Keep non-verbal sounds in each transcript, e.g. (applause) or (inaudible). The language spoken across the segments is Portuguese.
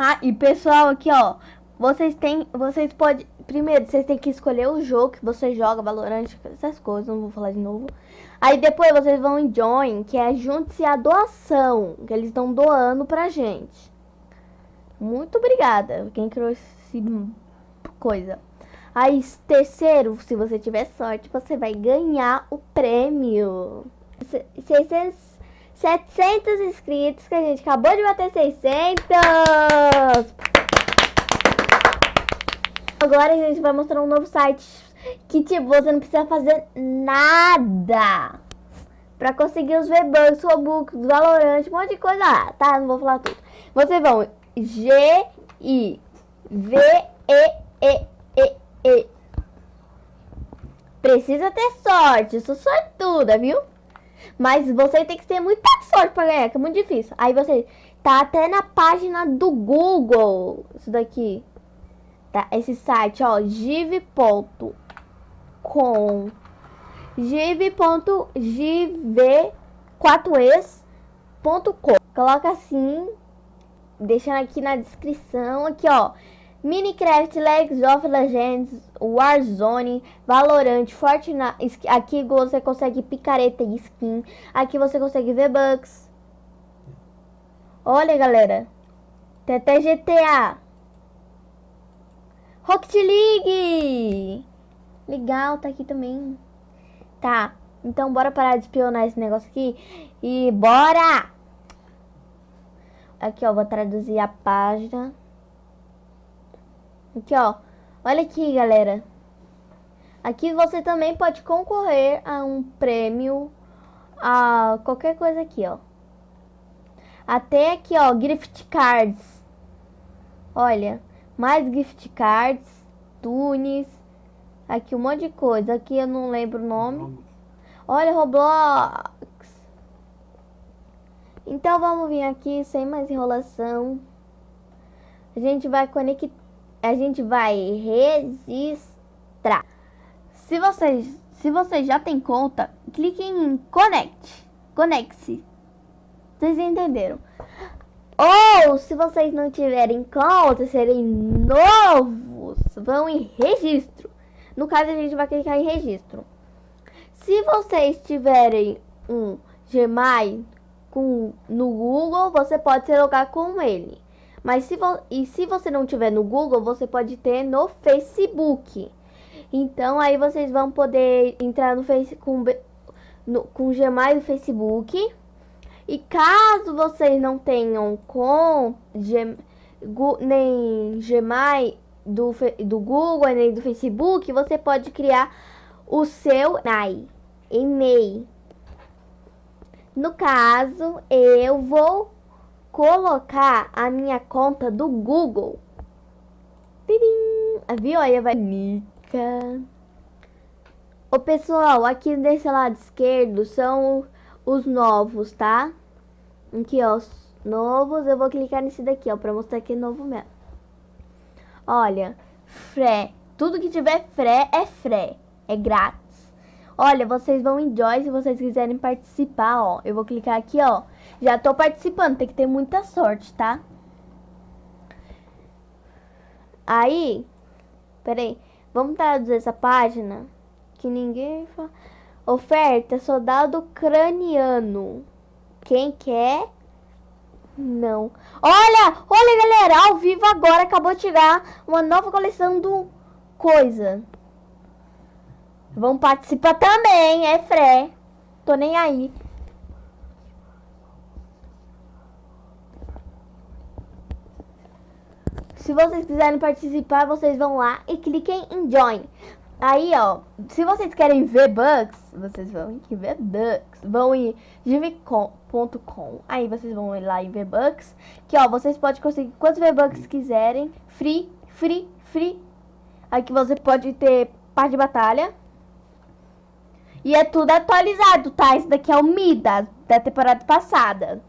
Ah, e pessoal, aqui ó, vocês têm, vocês podem, primeiro, vocês têm que escolher o jogo que você joga, Valorant, essas coisas, não vou falar de novo. Aí depois vocês vão em Join, que é junte-se a doação, que eles estão doando pra gente. Muito obrigada, quem criou esse coisa. Aí, terceiro, se você tiver sorte, você vai ganhar o prêmio. 600, 700 inscritos, que a gente acabou de bater 600. Agora a gente vai mostrar um novo site que, tipo, você não precisa fazer nada pra conseguir os V-Bucks, Robux, Valorant, um monte de coisa lá, tá? Não vou falar tudo. Vocês vão G-I-V-E-E-E-E. Precisa ter sorte, sou sortuda, viu? Mas você tem que ter muita sorte pra ganhar, que é muito difícil. Aí você tá até na página do Google, isso daqui. Tá? Esse site, ó, give.com give.gv4es.com Coloca assim, deixando aqui na descrição, aqui ó, Minecraft, Legs of Legends, Warzone, Valorant, Fortnite, aqui você consegue picareta e skin, aqui você consegue V-Bucks. Olha galera, tem até GTA. Rocket League! Legal, tá aqui também. Tá, então bora parar de espionar esse negócio aqui. E bora! Aqui, ó, vou traduzir a página. Aqui, ó. Olha aqui, galera. Aqui você também pode concorrer a um prêmio, a qualquer coisa aqui, ó. Até aqui, ó, gift cards. Olha, mais gift cards, tunes, aqui um monte de coisa. Aqui eu não lembro o nome. Olha, Roblox. Então vamos vir aqui sem mais enrolação. A gente vai conectar, a gente vai registrar. Se vocês, se vocês já tem conta, clique em Connect. Conecte-se. Vocês entenderam? Ou, se vocês não tiverem conta, serem novos, vão em registro. No caso, a gente vai clicar em registro. Se vocês tiverem um Gmail com, no Google, você pode se logar com ele. Mas se, e se você não tiver no Google, você pode ter no Facebook. Então, aí vocês vão poder entrar no Face com, no, com Gmail do Facebook e caso vocês não tenham com Gem, Gu, nem Gmail do, do Google, nem do Facebook, você pode criar o seu e-mail. No caso, eu vou colocar a minha conta do Google. Viu? Aí vai Nica. O pessoal, aqui desse lado esquerdo são os novos, tá? Aqui, ó, os novos. Eu vou clicar nesse daqui, ó, pra mostrar que é novo mesmo. Olha, fré. Tudo que tiver fré é fré. É grátis. Olha, vocês vão em Joy se vocês quiserem participar, ó. Eu vou clicar aqui, ó. Já tô participando, tem que ter muita sorte, tá? Aí, peraí, vamos traduzir essa página que ninguém fala. Oferta soldado craniano. Quem quer? Não. Olha, olha galera, ao vivo agora acabou de chegar uma nova coleção do coisa. Vão participar também, é Fré. Tô nem aí. Se vocês quiserem participar, vocês vão lá e cliquem em Join. Aí, ó, se vocês querem ver bugs, vocês vão em ver bugs. Vão em givecom.com. Aí vocês vão lá em ver bugs. Que, ó, vocês podem conseguir quantos V-Bucks quiserem. Free, free, free. Aqui você pode ter parte de batalha. E é tudo atualizado, tá? Esse daqui é o Midas, da temporada passada.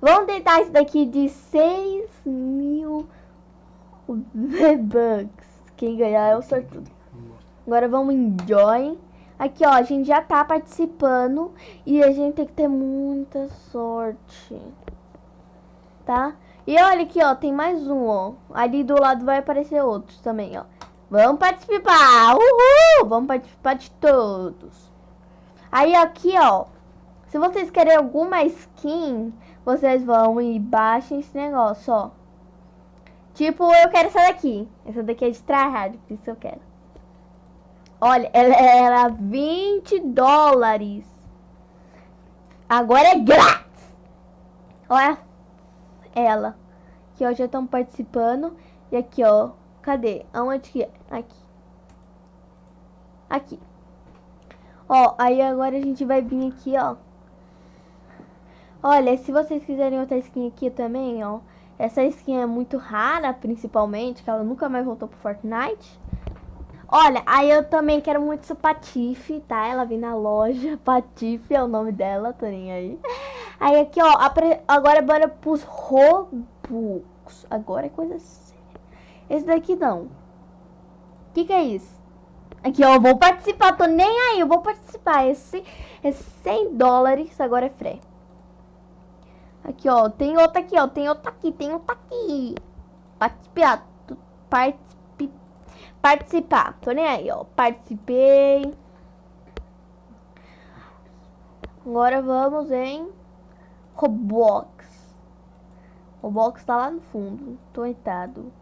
Vamos tentar esse daqui de 6 mil V-Bucks. Quem ganhar é o sortudo. Agora vamos em Join. Aqui, ó, a gente já tá participando e a gente tem que ter muita sorte. Tá? E olha aqui, ó, tem mais um, ó. Ali do lado vai aparecer outros também, ó. Vamos participar! Uhul! Vamos participar de todos. Aí aqui, ó. Se vocês querem alguma skin, vocês vão e baixem esse negócio, ó. Tipo, eu quero essa daqui. Essa daqui é de tryhard, por isso eu quero. Olha, ela era 20 dólares. Agora é grátis. Olha ela. Aqui, ó, já estão participando. E aqui, ó. Cadê? Aonde que é? Aqui. Aqui. Ó, aí agora a gente vai vir aqui, ó. Olha, se vocês quiserem outra skin aqui também, ó. Essa skin é muito rara, principalmente, que ela nunca mais voltou pro Fortnite. Olha, aí eu também quero muito essa Patife, tá? Ela vem na loja, (laughs) Patife é o nome dela, tô nem aí. Aí aqui, ó, agora bora pros Robux. Agora é coisa séria. Esse daqui não. O que que é isso? Aqui, ó, eu vou participar, tô nem aí, eu vou participar. Esse é 100 dólares, agora é free. Aqui, ó, tem outra aqui, ó, tem outra aqui, tem outra aqui. Participar, participar, tô nem aí, ó, participei. Agora vamos em Roblox. Roblox tá lá no fundo, tô deitado.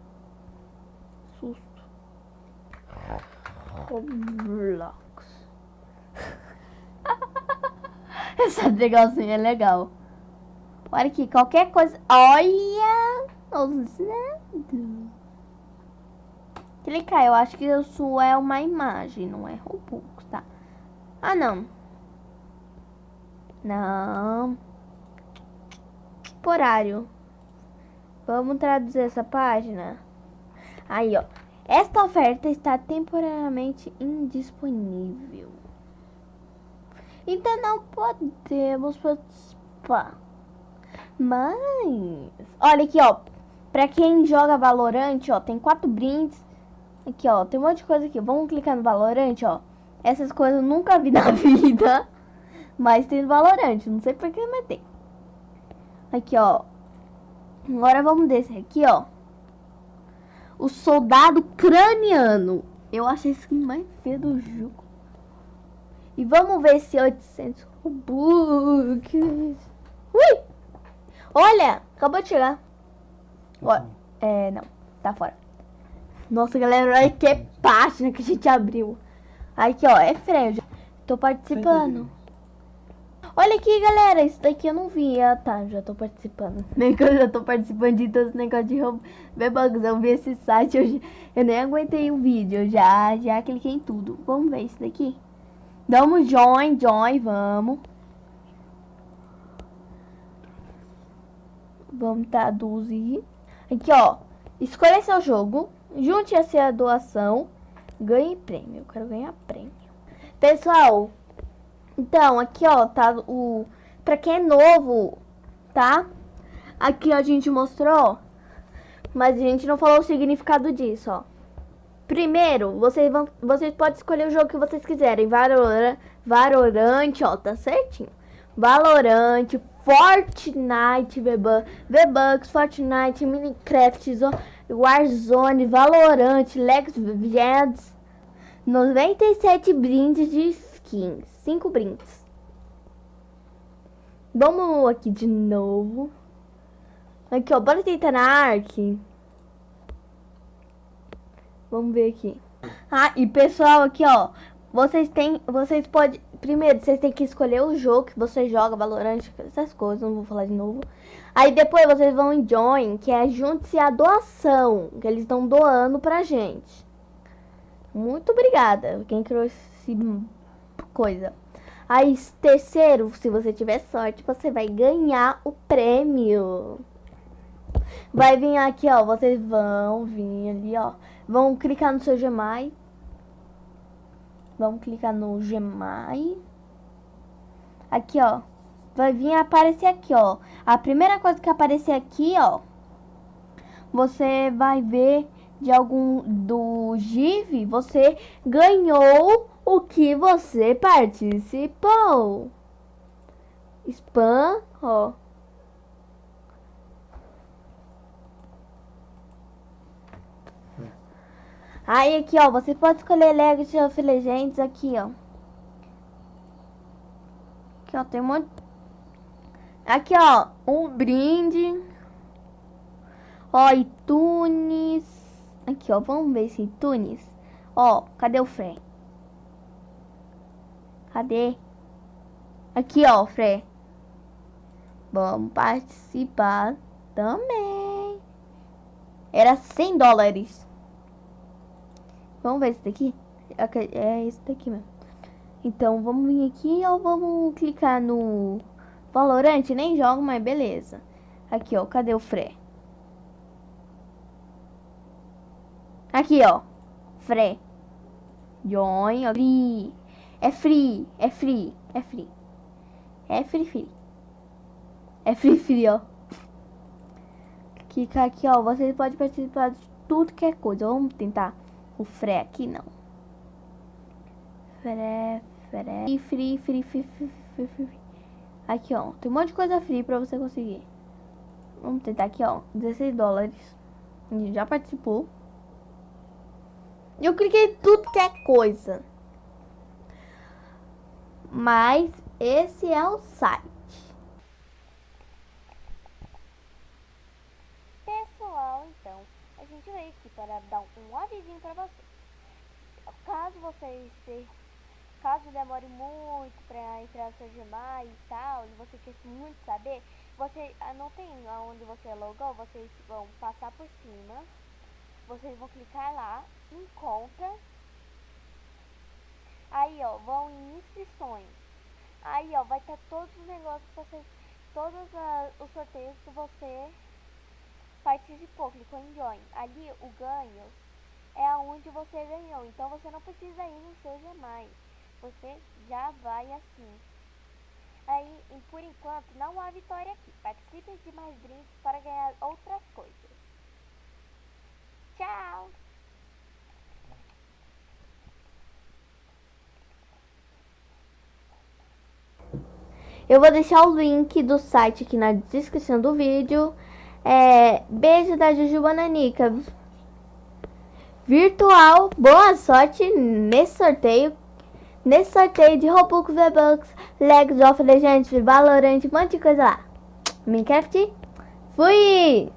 Roblox. Essa legalzinha é legal. Olha aqui, qualquer coisa. Olha! Ousado. Clicar, eu acho que isso é uma imagem, não é Robux, tá? Ah, não. Não. Temporário. Vamos traduzir essa página. Aí, ó. Esta oferta está temporariamente indisponível. Então não podemos participar. Mas, olha aqui, ó. Pra quem joga Valorant, ó, tem quatro brindes. Aqui, ó, tem um monte de coisa aqui. Vamos clicar no Valorant, ó. Essas coisas eu nunca vi (laughs) na vida. Mas tem no Valorant, não sei por que, mas tem. Aqui, ó. Agora vamos descer aqui, ó. O soldado craniano. Eu achei isso mais feio do jogo. E vamos ver se 800 Robux. Ui! Olha, acabou de chegar. Olha, é, não, tá fora. Nossa, galera, olha que página que a gente abriu. Aqui, ó, é freio. Tô participando. Olha aqui, galera, isso daqui eu não vi. Ah, tá, já tô participando. (laughs) Nem que eu já tô participando de todos os negócios de V-Bugs. Eu vi esse site, eu, eu nem aguentei o vídeo. Eu já, já cliquei em tudo. Vamos ver isso daqui. Vamos join, join, vamos. Vamos traduzir. Aqui, ó. Escolha seu jogo. Junte a sua doação. Ganhe prêmio. Eu quero ganhar prêmio. Pessoal, então, aqui, ó, tá o... Pra quem é novo, tá? Aqui a gente mostrou, mas a gente não falou o significado disso, ó. Primeiro, vocês, vão, vocês podem escolher o jogo que vocês quiserem. Valorant, Valorant ó, tá certinho. Valorant, Fortnite, V-Bucks, Fortnite, Minecraft, Warzone, Valorant, Lex Legends, 97 brindes de skins, 5 brindes. Vamos aqui de novo. Aqui, ó, bora tentar na Ark. Vamos ver aqui. Ah, e pessoal, aqui, ó, vocês têm, vocês podem, primeiro, vocês têm que escolher o jogo que você joga, Valorant, essas coisas, não vou falar de novo. Aí depois vocês vão em Join, que é junte-se a doação, que eles estão doando pra gente. Muito obrigada, quem criou esse coisa. Aí, terceiro, se você tiver sorte, você vai ganhar o prêmio. Vai vir aqui, ó, vocês vão vir ali, ó. Vão clicar no seu Gmail Vamos clicar no Gmail. Aqui, ó. Vai vir aparecer aqui, ó. A primeira coisa que aparecer aqui, ó. Você vai ver de algum do GIV, você ganhou o que você participou. Espanho. Aí aqui, ó, você pode escolher Legos of Legends aqui, ó. Aqui, ó, tem um monte... Aqui, ó, um brinde. Ó, iTunes. Aqui, ó, vamos ver se iTunes. Ó, cadê o Fé? Cadê? Aqui, ó, Fré. Vamos participar também. Era 100 dólares. Vamos ver esse daqui? É esse daqui mesmo. Então, vamos vir aqui ou vamos clicar no Valorant? Nem jogo, mas beleza. Aqui, ó. Cadê o Fré? Aqui, ó. Fré. Join, ó. É free. É free. É free. É free, free. É free, (laughs) free, ó. Clicar aqui, ó. Você pode participar de tudo que é coisa. Vamos tentar o Fré aqui, não. Fré. Free, free, free, free, free, free, free. Aqui, ó. Tem um monte de coisa free pra você conseguir. Vamos tentar aqui, ó. 16 dólares. Já participou. Eu cliquei tudo que é coisa. Mas esse é o site. Pessoal, então, a gente veio aqui para dar um avisinho para vocês. Caso vocês se, caso demore muito para entrar no seu Gmail e tal, e você quer muito saber, você ah, não tem onde você logou, vocês vão passar por cima vocês vão clicar lá em conta. Aí, ó, vão em inscrições. Aí, ó, vai estar todos os negócios que você, todos os sorteios que você participou, clicou em join. Ali, o ganho é aonde você ganhou. Então, você não precisa ir no seu Gmail. Você já vai assim. Aí, por enquanto, não há vitória aqui. Participe de mais drinks para ganhar outras coisas. Tchau! Eu vou deixar o link do site aqui na descrição do vídeo. É, beijo da Juju Bananica. Virtual, boa sorte nesse sorteio. Nesse sorteio de Robux, V-Bucks, Legends of Legends, Valorant, um monte de coisa lá. Minecraft, fui!